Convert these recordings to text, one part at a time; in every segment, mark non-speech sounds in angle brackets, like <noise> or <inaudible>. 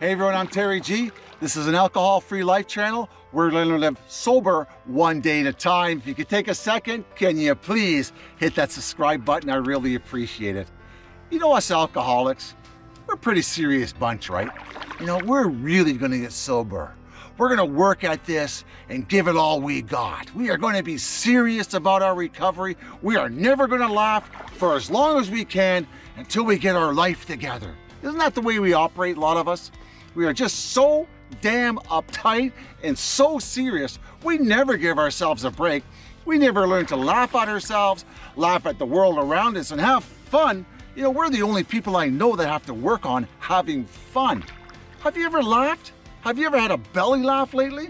Hey everyone, I'm Terry G. This is an alcohol-free life channel. We're to live sober one day at a time. If you could take a second, can you please hit that subscribe button? I really appreciate it. You know us alcoholics, we're a pretty serious bunch, right? You know, we're really going to get sober. We're going to work at this and give it all we got. We are going to be serious about our recovery. We are never going to laugh for as long as we can until we get our life together. Isn't that the way we operate, a lot of us? We are just so damn uptight and so serious, we never give ourselves a break. We never learn to laugh at ourselves, laugh at the world around us, and have fun. You know, we're the only people I know that have to work on having fun. Have you ever laughed? Have you ever had a belly laugh lately?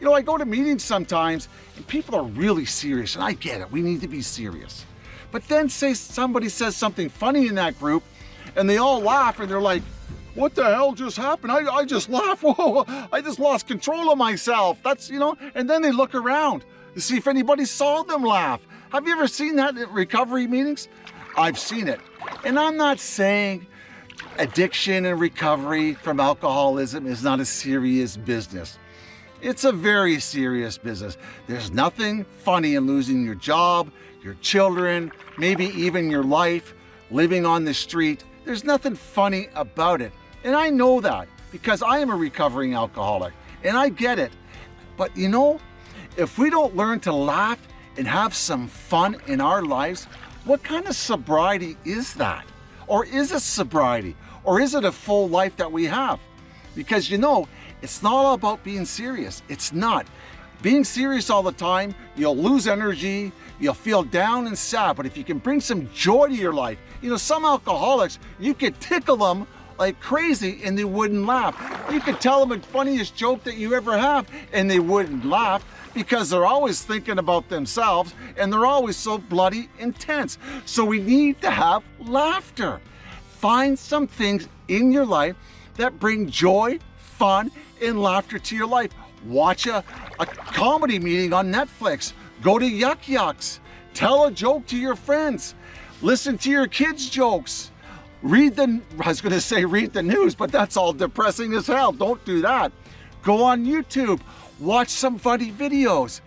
You know, I go to meetings sometimes and people are really serious, and I get it, we need to be serious. But then say somebody says something funny in that group, and they all laugh and they're like, what the hell just happened? I, I just laughed. <laughs> Whoa, I just lost control of myself. That's, you know, and then they look around to see if anybody saw them laugh. Have you ever seen that at recovery meetings? I've seen it. And I'm not saying addiction and recovery from alcoholism is not a serious business. It's a very serious business. There's nothing funny in losing your job, your children, maybe even your life, living on the street. There's nothing funny about it. And I know that because I am a recovering alcoholic and I get it. But you know, if we don't learn to laugh and have some fun in our lives, what kind of sobriety is that? Or is it sobriety? Or is it a full life that we have? Because you know, it's not all about being serious. It's not. Being serious all the time, you'll lose energy, you'll feel down and sad. But if you can bring some joy to your life, you know, some alcoholics, you can tickle them like crazy and they wouldn't laugh. You could tell them the funniest joke that you ever have and they wouldn't laugh because they're always thinking about themselves and they're always so bloody intense. So we need to have laughter. Find some things in your life that bring joy, fun, and laughter to your life. Watch a, a comedy meeting on Netflix. Go to Yuk Yuk's. Tell a joke to your friends. Listen to your kids' jokes. Read the, I was gonna say read the news, but that's all depressing as hell. Don't do that. Go on YouTube, watch some funny videos.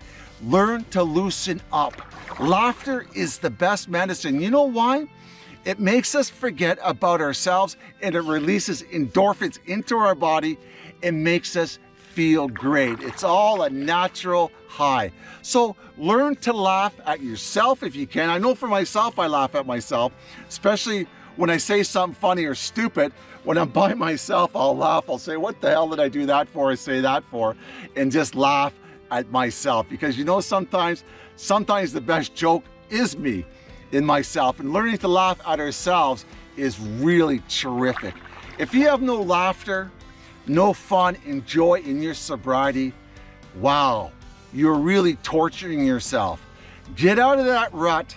Learn to loosen up. Laughter is the best medicine. You know why? It makes us forget about ourselves and it releases endorphins into our body and makes us feel great. It's all a natural high. So learn to laugh at yourself if you can. I know for myself, I laugh at myself, especially when I say something funny or stupid, when I'm <laughs> by myself, I'll laugh. I'll say, what the hell did I do that for or say that for? And just laugh at myself. Because you know, sometimes, sometimes the best joke is me in myself. And learning to laugh at ourselves is really terrific. If you have no laughter, no fun and joy in your sobriety, wow, you're really torturing yourself. Get out of that rut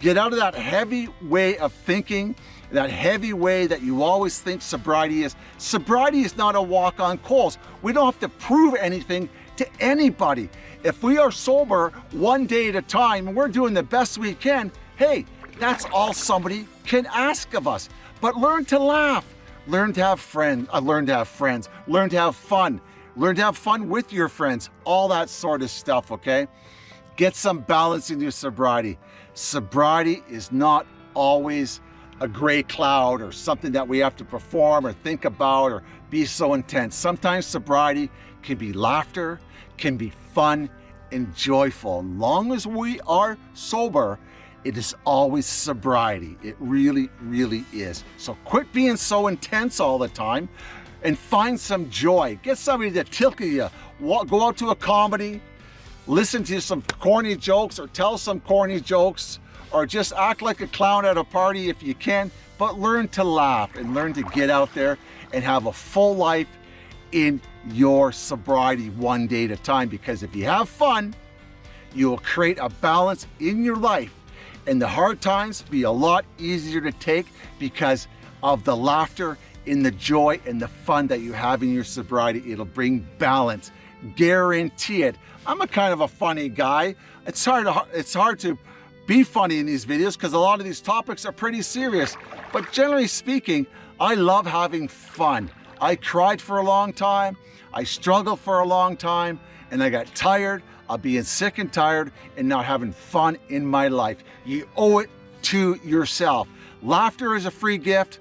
Get out of that heavy way of thinking, that heavy way that you always think sobriety is. Sobriety is not a walk on coals. We don't have to prove anything to anybody. If we are sober one day at a time and we're doing the best we can, hey, that's all somebody can ask of us. But learn to laugh, learn to have friends, uh, learn to have friends, learn to have fun, learn to have fun with your friends, all that sort of stuff, okay? Get some balance in your sobriety. Sobriety is not always a gray cloud or something that we have to perform or think about or be so intense. Sometimes sobriety can be laughter, can be fun and joyful. As long as we are sober, it is always sobriety. It really, really is. So quit being so intense all the time and find some joy. Get somebody to tickle you. Go out to a comedy, listen to some corny jokes or tell some corny jokes or just act like a clown at a party if you can, but learn to laugh and learn to get out there and have a full life in your sobriety one day at a time because if you have fun, you will create a balance in your life and the hard times be a lot easier to take because of the laughter and the joy and the fun that you have in your sobriety. It'll bring balance guarantee it. I'm a kind of a funny guy. It's hard to, it's hard to be funny in these videos because a lot of these topics are pretty serious. But generally speaking, I love having fun. I cried for a long time, I struggled for a long time, and I got tired of being sick and tired and not having fun in my life. You owe it to yourself. Laughter is a free gift,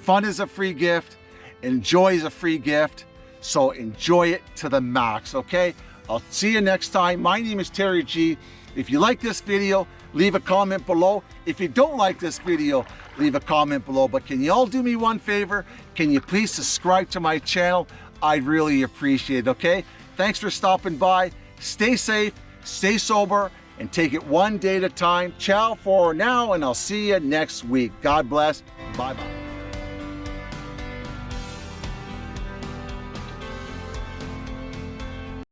fun is a free gift, enjoy is a free gift, so enjoy it to the max, okay? I'll see you next time. My name is Terry G. If you like this video, leave a comment below. If you don't like this video, leave a comment below. But can you all do me one favor? Can you please subscribe to my channel? I'd really appreciate it, okay? Thanks for stopping by. Stay safe, stay sober, and take it one day at a time. Ciao for now, and I'll see you next week. God bless. Bye-bye.